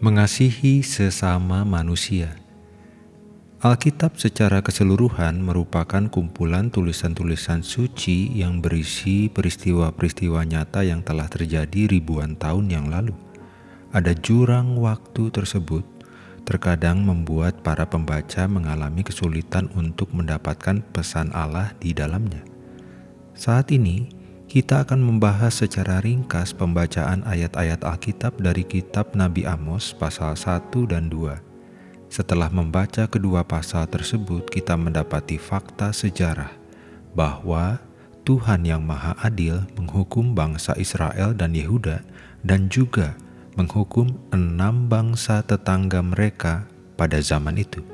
Mengasihi sesama manusia. Alkitab secara keseluruhan merupakan kumpulan tulisan-tulisan suci yang berisi peristiwa-peristiwa nyata yang telah terjadi ribuan tahun yang lalu. Ada jurang waktu tersebut terkadang membuat para pembaca mengalami kesulitan untuk mendapatkan pesan Allah di dalamnya. Saat ini, kita akan membahas secara ringkas pembacaan ayat-ayat Alkitab dari kitab Nabi Amos pasal 1 dan 2. Setelah membaca kedua pasal tersebut, kita mendapati fakta sejarah bahwa Tuhan yang Maha Adil menghukum bangsa Israel dan Yehuda dan juga menghukum enam bangsa tetangga mereka pada zaman itu.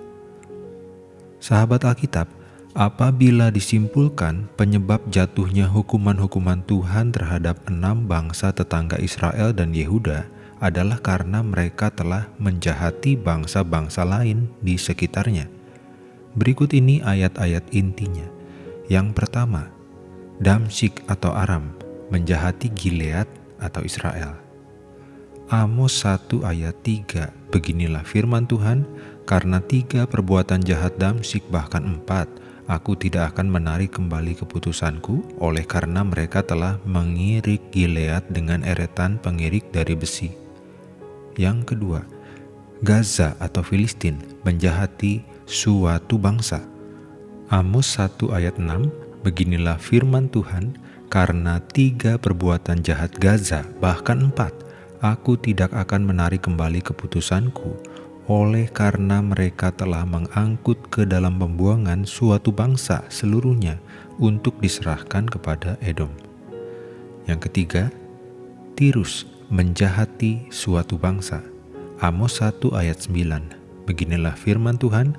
Sahabat Alkitab, Apabila disimpulkan penyebab jatuhnya hukuman-hukuman Tuhan terhadap enam bangsa tetangga Israel dan Yehuda adalah karena mereka telah menjahati bangsa-bangsa lain di sekitarnya. Berikut ini ayat-ayat intinya. Yang pertama, Damsik atau Aram menjahati Gilead atau Israel. Amos 1 ayat 3, beginilah firman Tuhan, karena tiga perbuatan jahat Damsik bahkan empat, aku tidak akan menarik kembali keputusanku oleh karena mereka telah mengirik Gilead dengan eretan pengirik dari besi. Yang kedua, Gaza atau Filistin menjahati suatu bangsa. Amos 1 ayat 6, beginilah firman Tuhan, karena tiga perbuatan jahat Gaza, bahkan empat, aku tidak akan menarik kembali keputusanku, oleh karena mereka telah mengangkut ke dalam pembuangan suatu bangsa seluruhnya untuk diserahkan kepada Edom. Yang ketiga, Tirus menjahati suatu bangsa. Amos 1 ayat 9. Beginilah firman Tuhan,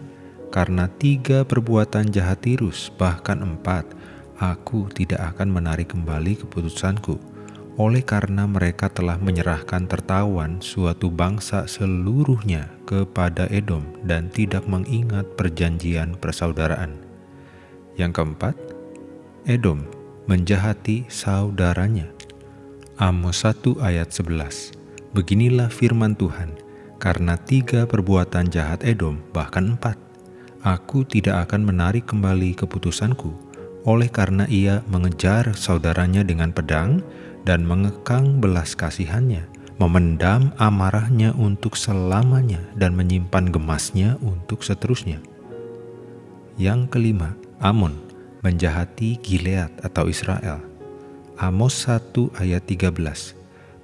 karena tiga perbuatan jahat Tirus, bahkan empat, aku tidak akan menarik kembali keputusanku oleh karena mereka telah menyerahkan tertawan suatu bangsa seluruhnya kepada Edom dan tidak mengingat perjanjian persaudaraan. Yang keempat, Edom menjahati saudaranya. Amos 1 ayat 11 Beginilah firman Tuhan, karena tiga perbuatan jahat Edom, bahkan empat, aku tidak akan menarik kembali keputusanku, oleh karena ia mengejar saudaranya dengan pedang, dan mengekang belas kasihannya, memendam amarahnya untuk selamanya dan menyimpan gemasnya untuk seterusnya. Yang kelima, Amon menjahati Gilead atau Israel. Amos 1 ayat 13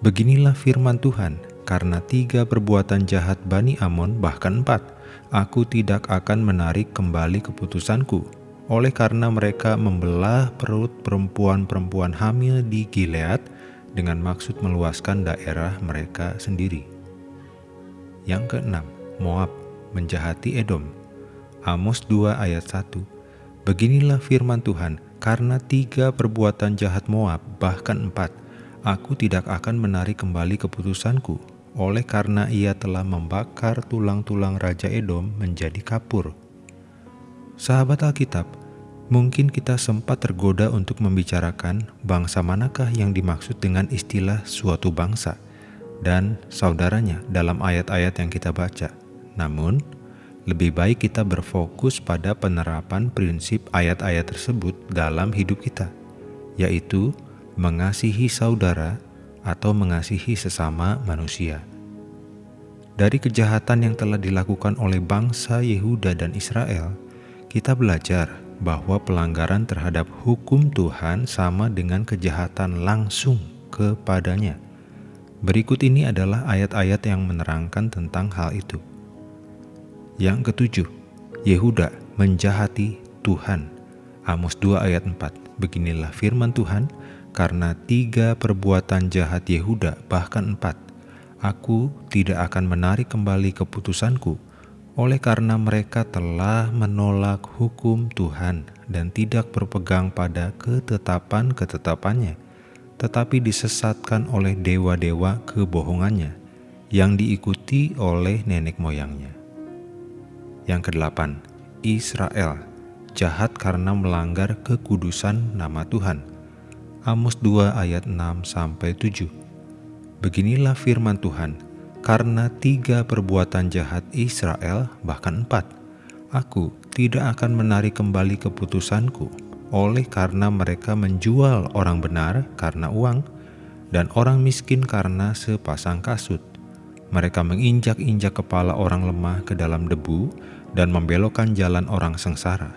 Beginilah firman Tuhan, karena tiga perbuatan jahat Bani Amon bahkan empat, aku tidak akan menarik kembali keputusanku, oleh karena mereka membelah perut perempuan-perempuan hamil di Gilead dengan maksud meluaskan daerah mereka sendiri. Yang keenam, Moab menjahati Edom. Amos 2 ayat 1 Beginilah firman Tuhan, karena tiga perbuatan jahat Moab, bahkan empat, aku tidak akan menarik kembali keputusanku, oleh karena ia telah membakar tulang-tulang Raja Edom menjadi kapur. Sahabat Alkitab, Mungkin kita sempat tergoda untuk membicarakan bangsa manakah yang dimaksud dengan istilah suatu bangsa dan saudaranya dalam ayat-ayat yang kita baca. Namun, lebih baik kita berfokus pada penerapan prinsip ayat-ayat tersebut dalam hidup kita, yaitu mengasihi saudara atau mengasihi sesama manusia. Dari kejahatan yang telah dilakukan oleh bangsa Yehuda dan Israel, kita belajar bahwa pelanggaran terhadap hukum Tuhan sama dengan kejahatan langsung kepadanya. Berikut ini adalah ayat-ayat yang menerangkan tentang hal itu. Yang ketujuh, Yehuda menjahati Tuhan. Amos 2 ayat 4. Beginilah firman Tuhan, karena tiga perbuatan jahat Yehuda bahkan empat, aku tidak akan menarik kembali keputusanku, oleh karena mereka telah menolak hukum Tuhan dan tidak berpegang pada ketetapan-ketetapannya, tetapi disesatkan oleh dewa-dewa kebohongannya yang diikuti oleh nenek moyangnya. Yang kedelapan, Israel jahat karena melanggar kekudusan nama Tuhan. Amos 2 ayat 6 sampai 7. Beginilah firman Tuhan, karena tiga perbuatan jahat Israel, bahkan empat. Aku tidak akan menarik kembali keputusanku oleh karena mereka menjual orang benar karena uang dan orang miskin karena sepasang kasut. Mereka menginjak-injak kepala orang lemah ke dalam debu dan membelokkan jalan orang sengsara.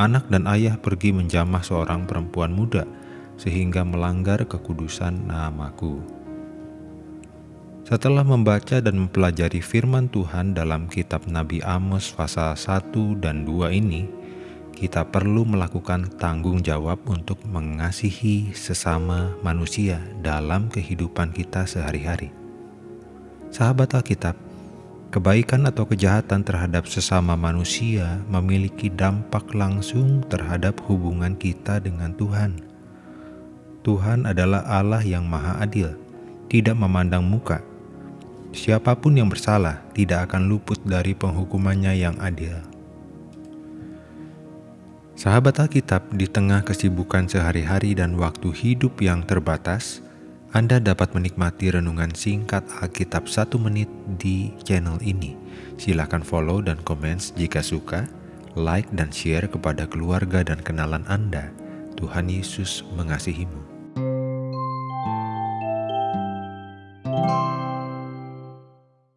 Anak dan ayah pergi menjamah seorang perempuan muda sehingga melanggar kekudusan namaku. Setelah membaca dan mempelajari firman Tuhan dalam kitab Nabi Amos pasal 1 dan 2 ini, kita perlu melakukan tanggung jawab untuk mengasihi sesama manusia dalam kehidupan kita sehari-hari. Sahabat Alkitab, kebaikan atau kejahatan terhadap sesama manusia memiliki dampak langsung terhadap hubungan kita dengan Tuhan. Tuhan adalah Allah yang Maha Adil, tidak memandang muka, Siapa pun yang bersalah tidak akan luput dari penghukumannya yang adil. Sahabat Alkitab, di tengah kesibukan sehari-hari dan waktu hidup yang terbatas, Anda dapat menikmati renungan singkat Alkitab satu menit di channel ini. Silakan follow dan komen jika suka, like dan share kepada keluarga dan kenalan Anda. Tuhan Yesus mengasihimu.